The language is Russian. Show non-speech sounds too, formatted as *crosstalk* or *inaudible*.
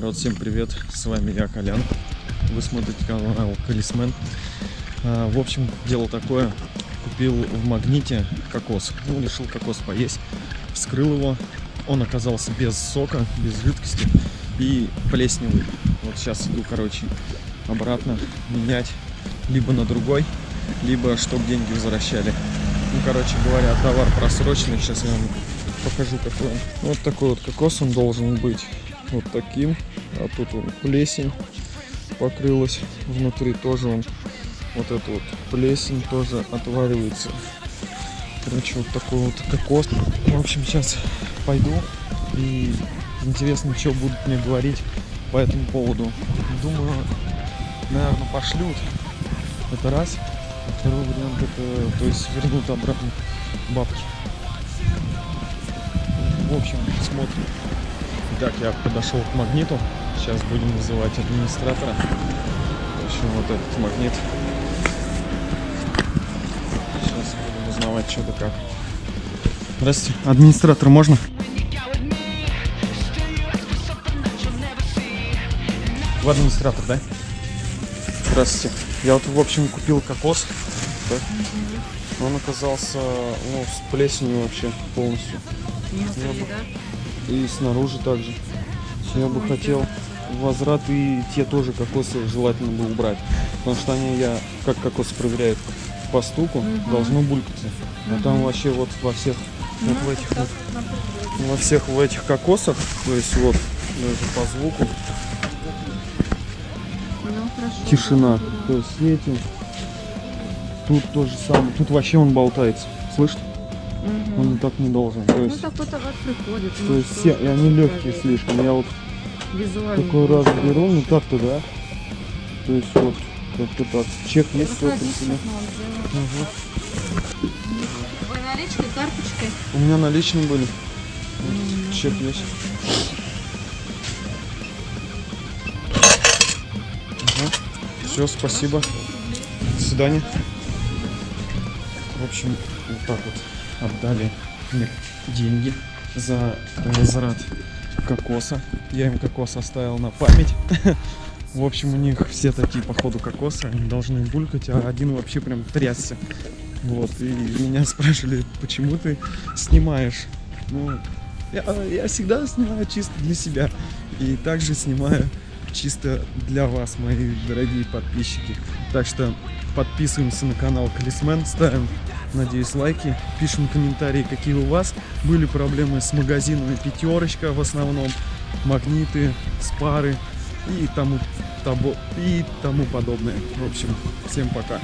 народ, всем привет, с вами я, Колян. Вы смотрите канал Колесмен. А, в общем, дело такое, купил в магните кокос. Ну, решил кокос поесть, вскрыл его. Он оказался без сока, без жидкости и плесневый. Вот сейчас иду, короче, обратно менять либо на другой, либо чтобы деньги возвращали. Ну, короче говоря, товар просроченный. Сейчас я вам покажу, какой он. Вот такой вот кокос он должен быть вот таким. А тут он плесень покрылась. Внутри тоже он вот эта вот плесень тоже отваривается. Короче, вот такой вот кокос. В общем, сейчас пойду и интересно, что будут мне говорить по этому поводу. Думаю, наверное, пошлют. Это раз. А второй вариант это, то есть вернут обратно бабки. В общем, смотрим. Так, я подошел к магниту. Сейчас будем вызывать администратора. В общем, вот этот магнит. Сейчас будем узнавать, что да как. Здравствуйте. Администратор можно? Вы администратор, да? Здравствуйте. Я вот, в общем, купил кокос. Так. Он оказался ну, с плесенью вообще полностью. Я бы- да? И снаружи также. Я бы хотел возврат и те тоже кокосы желательно бы убрать. Потому что они, я, как кокосы проверяют по стуку, Мгм. должно булькаться. А там вообще вот во всех, вот в Ну, этих вот, во всех в этих кокосах, то есть вот, даже по звуку, Ну, хорошо. тишина. То есть эти, тут то же самое, тут вообще он болтается. Слышишь? Мгм. Он так не должен. То Ну, есть, такой товар приходит. то ну, есть все, и они легкие слишком. Я вот Визуально. такой раз беру, ну так-то да. То есть вот как-то так. Чек есть в этом Заходи, тебе? сейчас мы вам сделаем. Мгм. Вы наличкой, карточкой? У меня наличные были. М. Чек есть. Все, спасибо. До свидания. В общем, вот так вот отдали мне деньги за возврат кокоса. Я им кокос оставил на память. *laughs* В общем, у них все такие, походу, кокосы, они должны булькать, а один вообще прям трясся. Вот, и меня спрашивали, почему ты снимаешь? Ну, я, я всегда снимаю чисто для себя. И также снимаю чисто для вас, мои дорогие подписчики. Так что подписываемся на канал Колесмен, ставим, надеюсь, лайки, пишем комментарии, какие у вас были проблемы с магазинами пятерочка в основном, магниты, спары и тому, того, и тому подобное. В общем, всем пока.